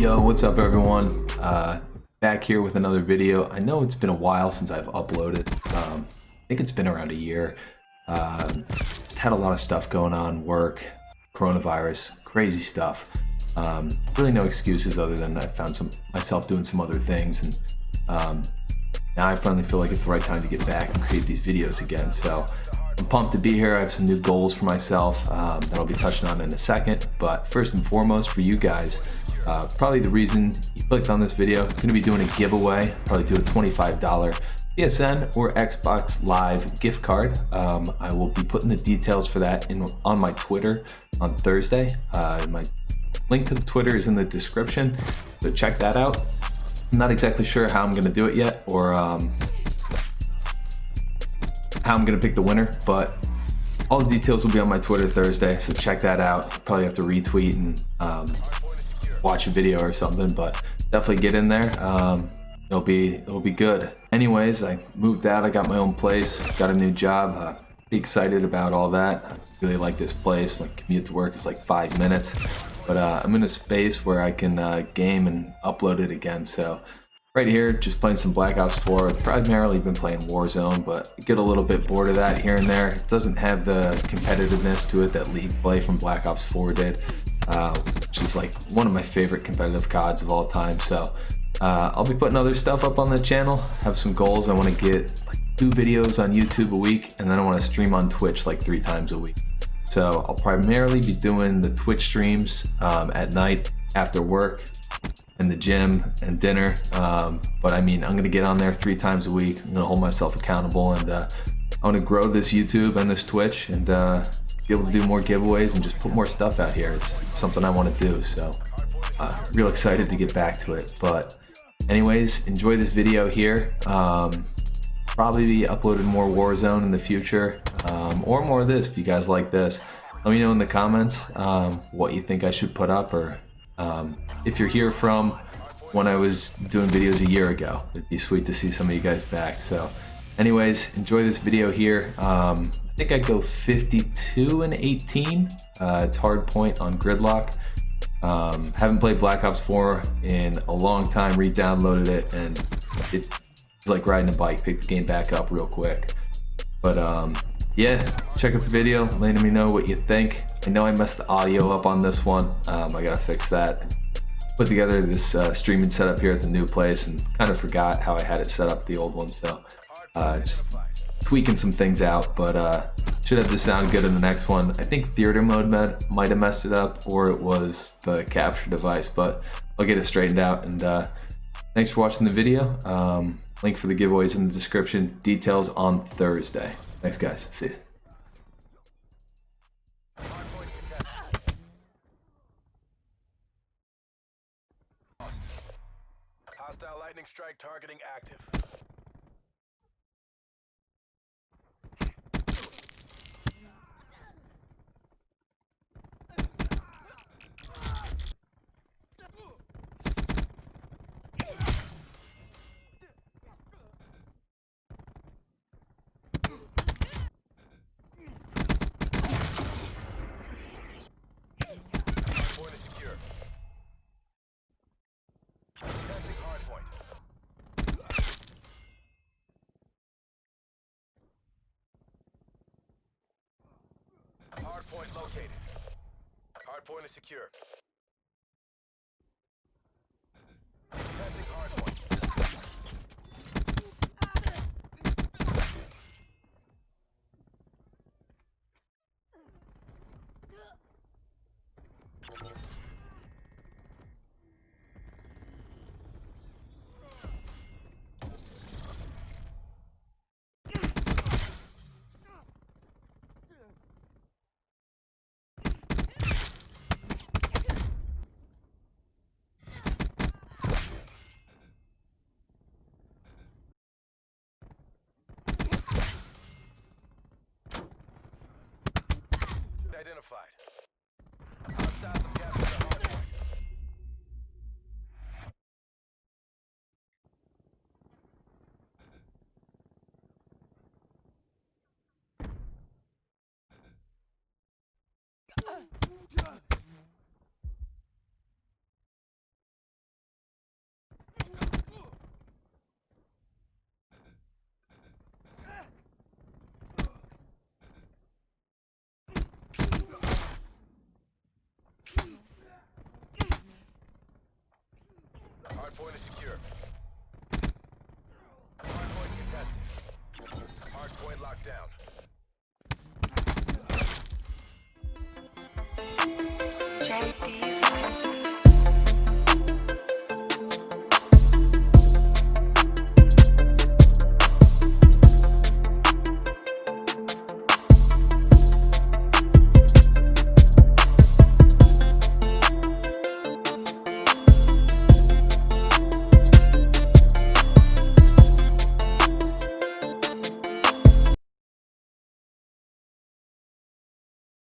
Yo, what's up everyone? Uh, back here with another video. I know it's been a while since I've uploaded. Um, I think it's been around a year. Uh, just had a lot of stuff going on, work, coronavirus, crazy stuff. Um, really no excuses other than I found some myself doing some other things and um, now I finally feel like it's the right time to get back and create these videos again. So I'm pumped to be here. I have some new goals for myself um, that I'll be touching on in a second. But first and foremost for you guys, uh, probably the reason you clicked on this video, I'm to be doing a giveaway, probably do a $25 PSN or Xbox Live gift card. Um, I will be putting the details for that in on my Twitter on Thursday. Uh, my link to the Twitter is in the description, so check that out. I'm not exactly sure how I'm to do it yet or um, how I'm to pick the winner, but all the details will be on my Twitter Thursday, so check that out. Probably have to retweet and um, watch a video or something, but definitely get in there. Um, it'll be it'll be good. Anyways, I moved out. I got my own place. Got a new job. Uh, be excited about all that. I really like this place. My commute to work is like five minutes, but uh, I'm in a space where I can uh, game and upload it again. So right here, just playing some Black Ops 4. Primarily been playing Warzone, but I get a little bit bored of that here and there. It doesn't have the competitiveness to it that League play from Black Ops 4 did, uh, which is like one of my favorite competitive CODs of all time. So uh, I'll be putting other stuff up on the channel. Have some goals. I want to get like two videos on YouTube a week, and then I want to stream on Twitch like three times a week. So I'll primarily be doing the Twitch streams um, at night after work in the gym and dinner. Um, but I mean, I'm gonna get on there three times a week. I'm gonna hold myself accountable and uh, I wanna grow this YouTube and this Twitch and uh, be able to do more giveaways and just put more stuff out here. It's, it's something I wanna do. So uh, real excited to get back to it. But anyways, enjoy this video here. Um, probably be uploading more Warzone in the future um, or more of this if you guys like this. Let me know in the comments um, what you think I should put up or um, if you're here from when I was doing videos a year ago. It'd be sweet to see some of you guys back. So anyways, enjoy this video here. Um, I think I go 52 and 18. Uh, it's hard point on Gridlock. Um, haven't played Black Ops 4 in a long time, re-downloaded it, and it's like riding a bike, pick the game back up real quick. But um, yeah, check out the video, letting me know what you think. I know I messed the audio up on this one. Um, I gotta fix that put together this uh, streaming setup here at the new place and kind of forgot how I had it set up the old one. So uh, just tweaking some things out, but uh, should have to sound good in the next one. I think theater mode might have messed it up or it was the capture device, but I'll get it straightened out. And uh, thanks for watching the video. Um, link for the giveaways in the description. Details on Thursday. Thanks guys. See you. Hostile lightning strike targeting active. Hardpoint located. Hardpoint is secure. Testing hardpoint. Identified. Hostiles down. JD.